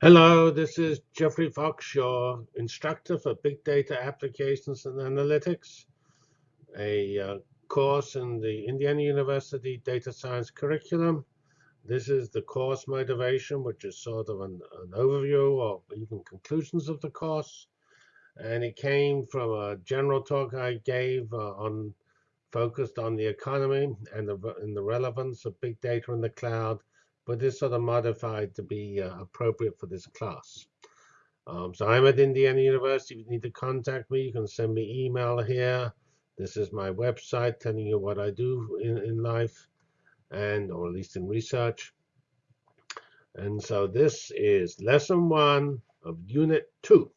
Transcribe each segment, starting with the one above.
Hello, this is Geoffrey Fox, your instructor for Big Data Applications and Analytics, a uh, course in the Indiana University Data Science curriculum. This is the course motivation, which is sort of an, an overview or even conclusions of the course. And it came from a general talk I gave uh, on focused on the economy and the, and the relevance of big data in the cloud but it's sort of modified to be uh, appropriate for this class. Um, so I'm at Indiana University. If you need to contact me, you can send me email here. This is my website telling you what I do in, in life and or at least in research. And so this is lesson one of unit two.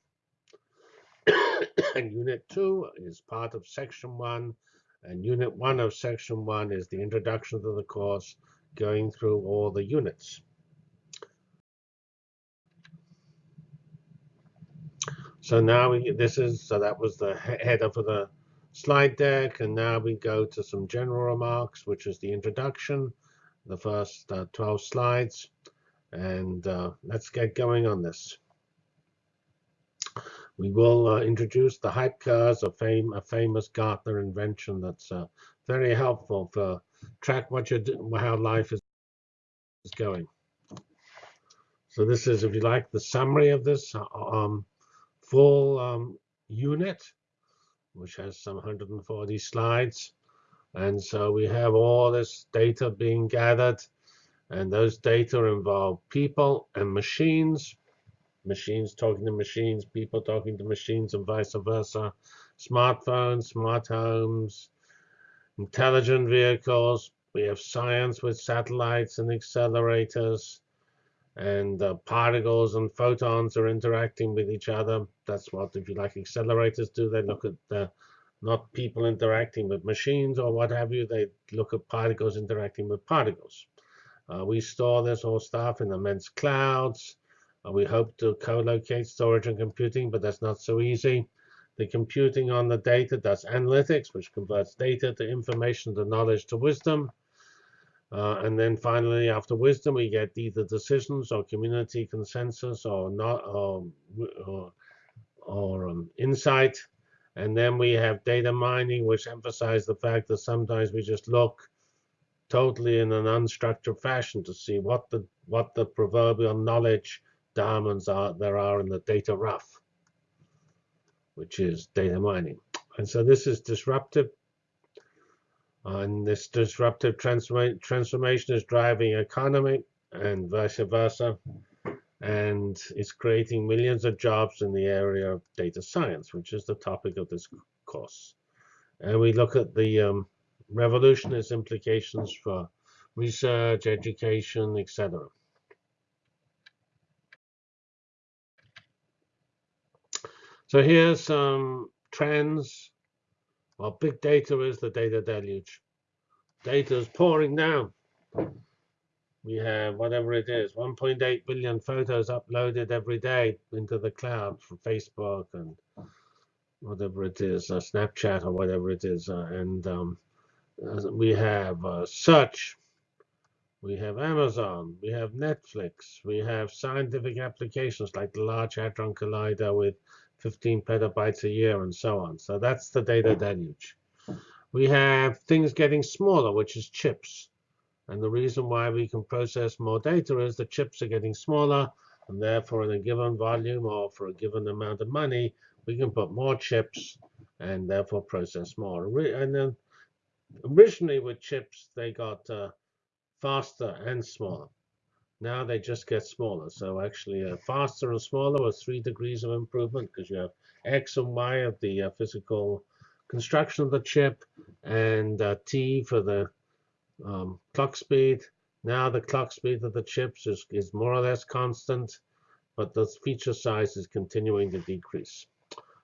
and unit two is part of section one. And unit one of section one is the introduction to the course going through all the units. So now we, this is, so that was the header for the slide deck. And now we go to some general remarks, which is the introduction, the first uh, 12 slides. And uh, let's get going on this. We will uh, introduce the hype cars, a, fame, a famous Gartner invention that's uh, very helpful for track what you're how life is going. So this is, if you like, the summary of this uh, um, full um, unit, which has some 140 slides. And so we have all this data being gathered. And those data involve people and machines, machines talking to machines, people talking to machines, and vice versa. Smartphones, smart homes, intelligent vehicles. We have science with satellites and accelerators. And uh, particles and photons are interacting with each other. That's what, if you like, accelerators do. They look at not people interacting with machines or what have you. They look at particles interacting with particles. Uh, we store this whole stuff in immense clouds. Uh, we hope to co-locate storage and computing, but that's not so easy. The computing on the data does analytics, which converts data to information to knowledge to wisdom. Uh, and then finally, after wisdom, we get either decisions or community consensus or not or, or, or um, insight. And then we have data mining, which emphasizes the fact that sometimes we just look totally in an unstructured fashion to see what the what the proverbial knowledge diamonds are there are in the data rough which is data mining. And so this is disruptive. And this disruptive transforma transformation is driving economy and vice versa. And it's creating millions of jobs in the area of data science, which is the topic of this course. And we look at the um, revolution, its implications for research, education, etc. So here's some trends. Well, big data is the data deluge. Data is pouring down. We have whatever it is, 1.8 billion photos uploaded every day into the cloud from Facebook and whatever it is, uh, Snapchat or whatever it is. Uh, and um, we have uh, search, we have Amazon, we have Netflix, we have scientific applications like the Large Hadron Collider with 15 petabytes a year, and so on. So that's the data deluge. We have things getting smaller, which is chips. And the reason why we can process more data is the chips are getting smaller, and therefore in a given volume or for a given amount of money, we can put more chips and therefore process more. And then originally with chips, they got uh, faster and smaller. Now they just get smaller. So actually uh, faster and smaller with three degrees of improvement because you have X and Y of the uh, physical construction of the chip and uh, T for the um, clock speed. Now the clock speed of the chips is, is more or less constant, but the feature size is continuing to decrease.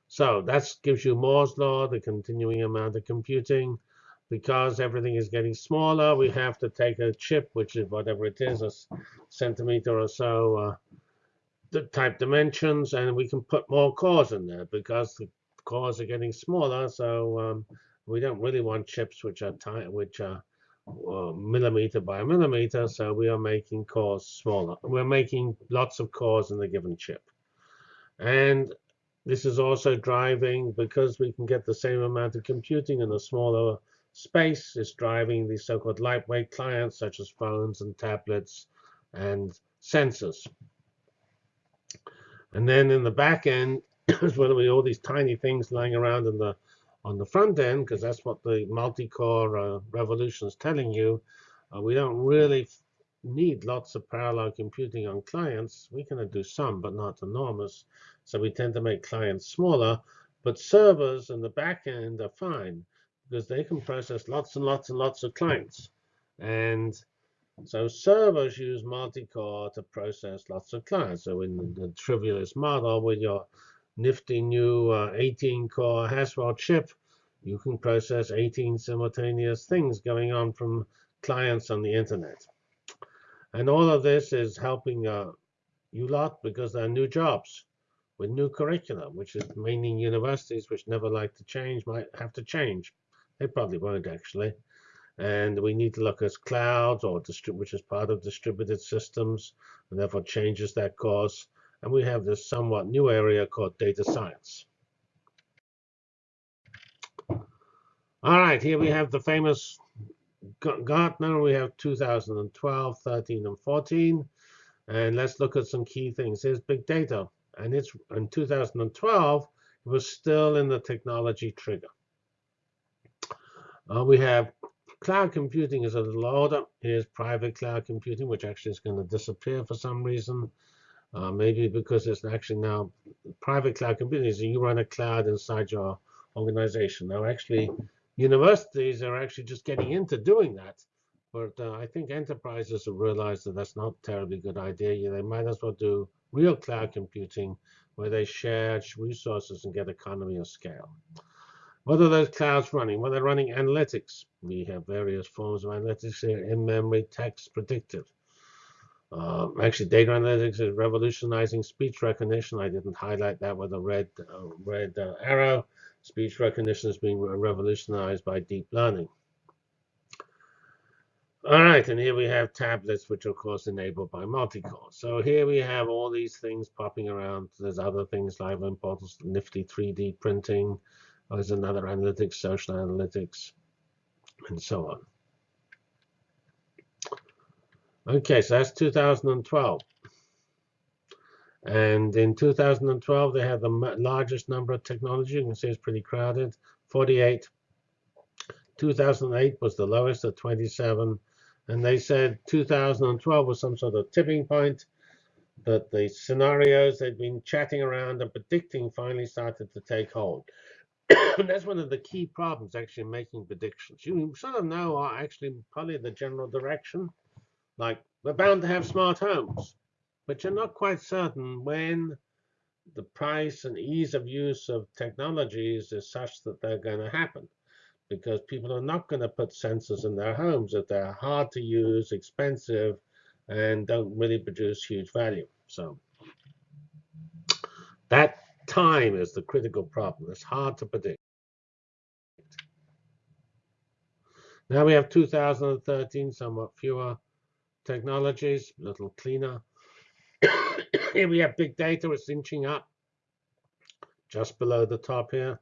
So that gives you Moore's law, the continuing amount of computing because everything is getting smaller, we have to take a chip, which is whatever it is, a centimeter or so uh, the type dimensions, and we can put more cores in there because the cores are getting smaller. So um, we don't really want chips which are tight, which are uh, millimeter by millimeter, so we are making cores smaller. We're making lots of cores in the given chip. And this is also driving, because we can get the same amount of computing in a smaller space, is driving these so-called lightweight clients, such as phones and tablets and sensors. And then in the back end is when we all these tiny things lying around in the on the front end, because that's what the multi-core uh, revolution is telling you. Uh, we don't really need lots of parallel computing on clients. We can do some, but not enormous. So we tend to make clients smaller. But servers in the back end are fine because they can process lots and lots and lots of clients. And so servers use multi-core to process lots of clients. So in the, trivialist model with your nifty new 18-core uh, Haswell chip, you can process 18 simultaneous things going on from clients on the internet. And all of this is helping uh, you lot because there are new jobs with new curriculum, which is meaning universities which never like to change might have to change. They probably won't actually. And we need to look at clouds, or which is part of distributed systems, and therefore changes that course. And we have this somewhat new area called data science. All right, here we have the famous Gartner, we have 2012, 13, and 14. And let's look at some key things. Here's big data. And it's in 2012, it was still in the technology trigger. Uh, we have cloud computing is a little older. Here's private cloud computing, which actually is going to disappear for some reason. Uh, maybe because it's actually now private cloud computing is you run a cloud inside your organization. Now, actually, universities are actually just getting into doing that. But uh, I think enterprises have realized that that's not a terribly good idea. They might as well do real cloud computing where they share resources and get economy of scale. What are those clouds running? Well, they're running analytics. We have various forms of analytics here, in-memory, text, predictive. Uh, actually, data analytics is revolutionizing speech recognition. I didn't highlight that with a red, uh, red uh, arrow. Speech recognition is being revolutionized by deep learning. All right, and here we have tablets, which are, of course, enabled by multi-core. So here we have all these things popping around. There's other things like importance, nifty 3D printing. Oh, there's another analytics, social analytics, and so on. Okay, so that's 2012. And in 2012, they had the largest number of technology. You can see it's pretty crowded, 48. 2008 was the lowest at 27. And they said 2012 was some sort of tipping point, that the scenarios they'd been chatting around and predicting finally started to take hold. And that's one of the key problems, actually, making predictions. You sort of know are actually probably the general direction. Like, we're bound to have smart homes but you're not quite certain when the price and ease of use of technologies is such that they're going to happen because people are not going to put sensors in their homes if they're hard to use, expensive, and don't really produce huge value. So that time is the critical problem. It's hard to predict. Now we have 2013, somewhat fewer technologies, a little cleaner. here we have big data, it's inching up just below the top here.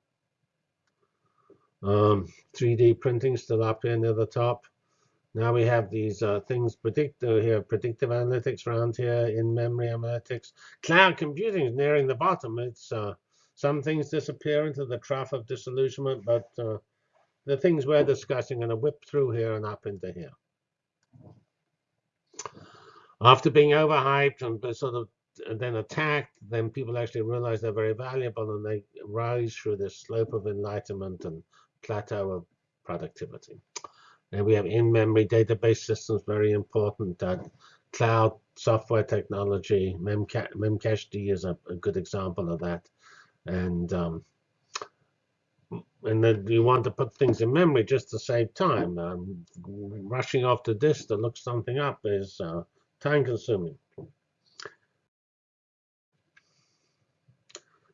Um, 3D printing still up here near the top. Now we have these uh, things predict uh, here, predictive analytics around here, in-memory analytics. Cloud computing is nearing the bottom. It's uh, some things disappear into the trough of disillusionment, but uh, the things we're discussing are going to whip through here and up into here after being overhyped and sort of then attacked, then people actually realize they're very valuable and they rise through this slope of enlightenment and plateau of productivity. And we have in-memory database systems, very important. Uh, cloud software technology, Memca Memcached is a, a, good example of that. And um, and then you want to put things in memory just to save time. Um, rushing off to disk to look something up is uh, time consuming.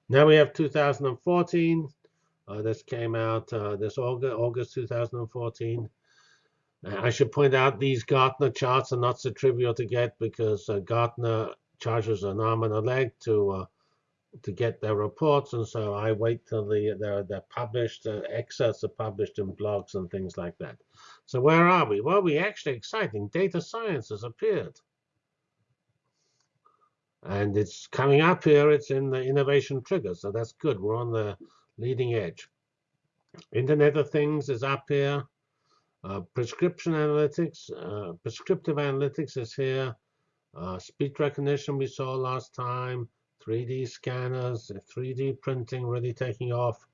Now we have 2014. Uh, this came out uh, this August, August 2014. I should point out these Gartner charts are not so trivial to get because uh, Gartner charges an arm and a leg to uh, to get their reports, and so I wait till the they're, they're published. Uh, excerpts are published in blogs and things like that. So where are we? Well, we actually exciting. Data science has appeared, and it's coming up here. It's in the innovation trigger, so that's good. We're on the leading edge. Internet of Things is up here. Uh, prescription analytics, uh, prescriptive analytics is here. Uh, speech recognition we saw last time. 3D scanners, 3D printing really taking off.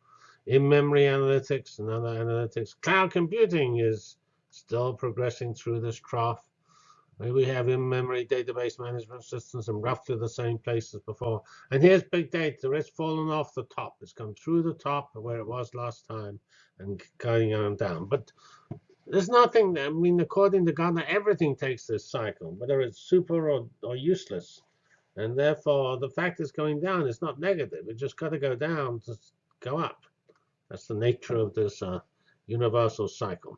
In-memory analytics and other analytics. Cloud computing is still progressing through this trough. We have in-memory database management systems in roughly the same place as before. And here's big data. It's fallen off the top. It's come through the top where it was last time and going on down. But there's nothing, I mean, according to Gartner, everything takes this cycle, whether it's super or, or useless. And therefore, the fact it's going down is not negative. It just got to go down to go up. That's the nature of this uh, universal cycle.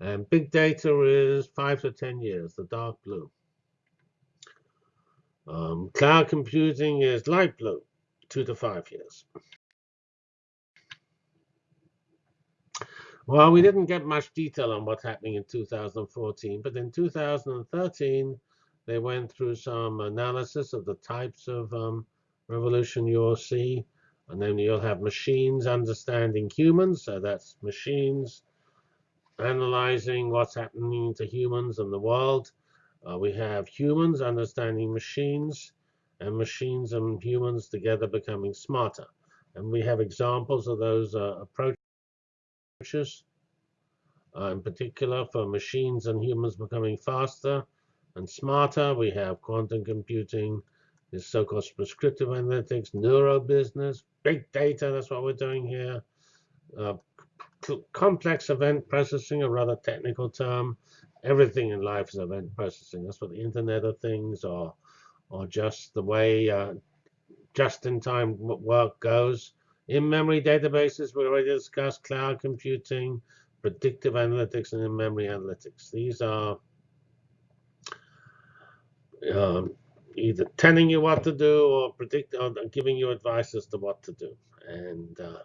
And big data is 5 to 10 years, the dark blue. Um, cloud computing is light blue, 2 to 5 years. Well, we didn't get much detail on what's happening in 2014, but in 2013, they went through some analysis of the types of um, revolution you'll see. And then you'll have machines understanding humans, so that's machines analyzing what's happening to humans and the world. Uh, we have humans understanding machines, and machines and humans together becoming smarter. And we have examples of those uh, approaches uh, in particular for machines and humans becoming faster and smarter. We have quantum computing, this so-called prescriptive analytics, neurobusiness, big data, that's what we're doing here. Uh, complex event processing, a rather technical term. Everything in life is event processing. That's what the Internet of Things or, or just the way uh, just-in-time work goes. In-memory databases, we already discussed cloud computing, predictive analytics, and in-memory analytics. These are um, either telling you what to do or predict or giving you advice as to what to do. And uh,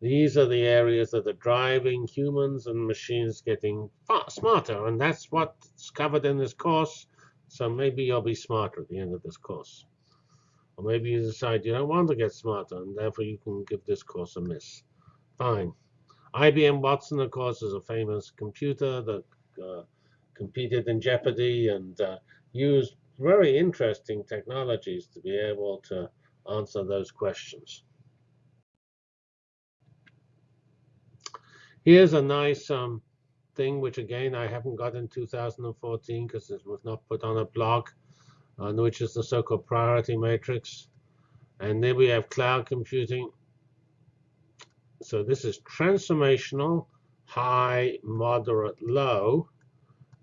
these are the areas that are driving humans and machines getting far smarter. And that's what's covered in this course. So maybe you'll be smarter at the end of this course. Or maybe you decide you don't want to get smarter, and therefore you can give this course a miss. Fine. IBM Watson, of course, is a famous computer that uh, competed in Jeopardy and uh, used very interesting technologies to be able to answer those questions. Here's a nice um, thing, which again I haven't got in 2014 because it was not put on a blog which is the so-called priority matrix. And then we have cloud computing. So this is transformational, high, moderate, low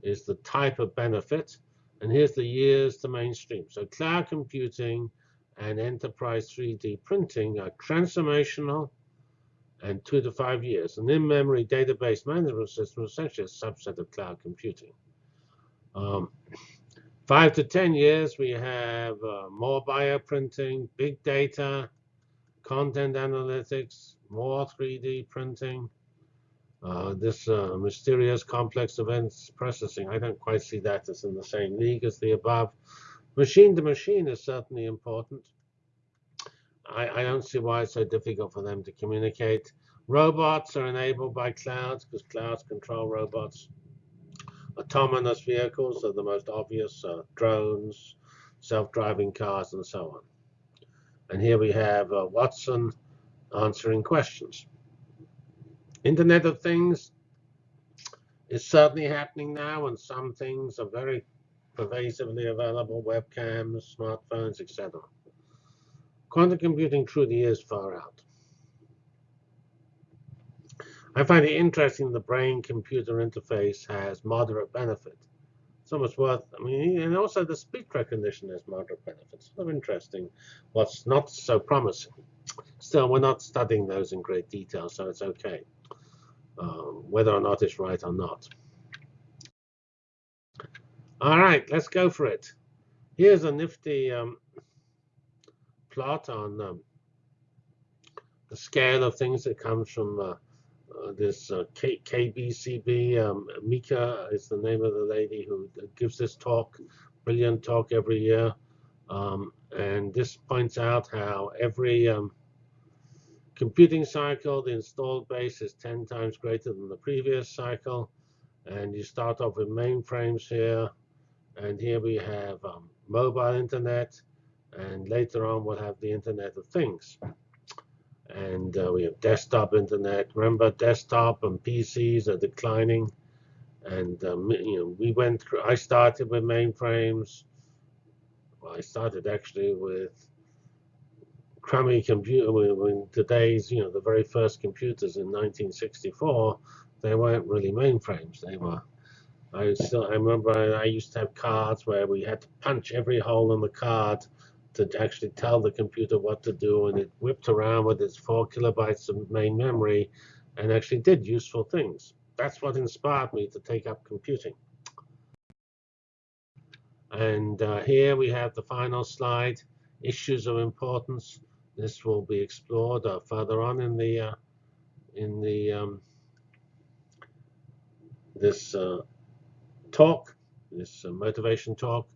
is the type of benefit. And here's the years to mainstream. So cloud computing and enterprise 3D printing are transformational and two to five years. And in-memory database management system is essentially a subset of cloud computing. Um, Five to 10 years, we have uh, more bioprinting, big data, content analytics, more 3D printing, uh, this uh, mysterious complex events processing. I don't quite see that as in the same league as the above. Machine to machine is certainly important. I, I don't see why it's so difficult for them to communicate. Robots are enabled by clouds because clouds control robots. Autonomous vehicles are the most obvious, uh, drones, self-driving cars, and so on. And here we have uh, Watson answering questions. Internet of Things is certainly happening now, and some things are very pervasively available, webcams, smartphones, etc. Quantum computing truly is far out. I find it interesting the brain-computer interface has moderate benefit. It's almost worth, I mean, and also the speech recognition has moderate benefits. Sort of interesting what's not so promising. Still, we're not studying those in great detail, so it's okay, um, whether or not it's right or not. All right, let's go for it. Here's a nifty um, plot on um, the scale of things that comes from uh, uh, this uh, K KPCB. Um, Meeker is the name of the lady who gives this talk, brilliant talk every year. Um, and this points out how every um, computing cycle, the installed base is 10 times greater than the previous cycle. And you start off with mainframes here. And here we have um, mobile internet. And later on, we'll have the Internet of Things. And uh, we have desktop internet. Remember, desktop and PCs are declining. And um, you know, we went. Through, I started with mainframes. Well, I started actually with crummy computer. When today's, you know, the very first computers in 1964, they weren't really mainframes. They were. I still. I remember I, I used to have cards where we had to punch every hole in the card to actually tell the computer what to do, and it whipped around with its four kilobytes of main memory and actually did useful things. That's what inspired me to take up computing. And uh, here we have the final slide, issues of importance. This will be explored uh, further on in the uh, in the um, this uh, talk, this uh, motivation talk.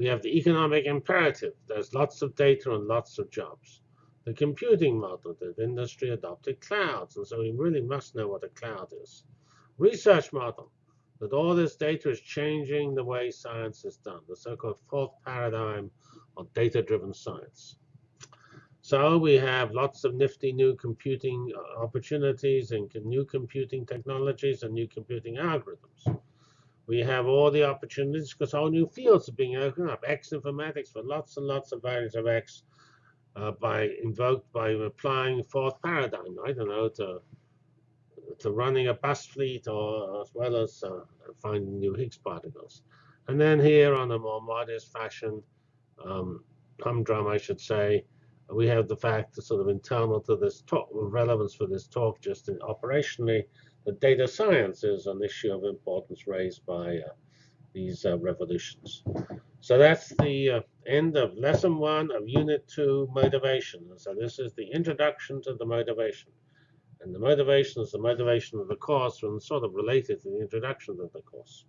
We have the economic imperative. There's lots of data and lots of jobs. The computing model that industry adopted clouds, and so we really must know what a cloud is. Research model, that all this data is changing the way science is done, the so-called fourth paradigm of data-driven science. So we have lots of nifty new computing uh, opportunities and new computing technologies and new computing algorithms we have all the opportunities because all new fields are being opened up. X informatics for lots and lots of values of X uh, by invoked by applying fourth paradigm. I don't know to to running a bus fleet or as well as uh, finding new Higgs particles. And then here on a more modest fashion, um, humdrum I should say, we have the fact that sort of internal to this talk, relevance for this talk just in operationally, the data science is an issue of importance raised by uh, these uh, revolutions. So that's the uh, end of lesson one of unit two, motivation. So this is the introduction to the motivation. And the motivation is the motivation of the course and sort of related to the introduction of the course.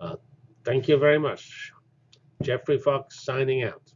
Uh, thank you very much. Geoffrey Fox signing out.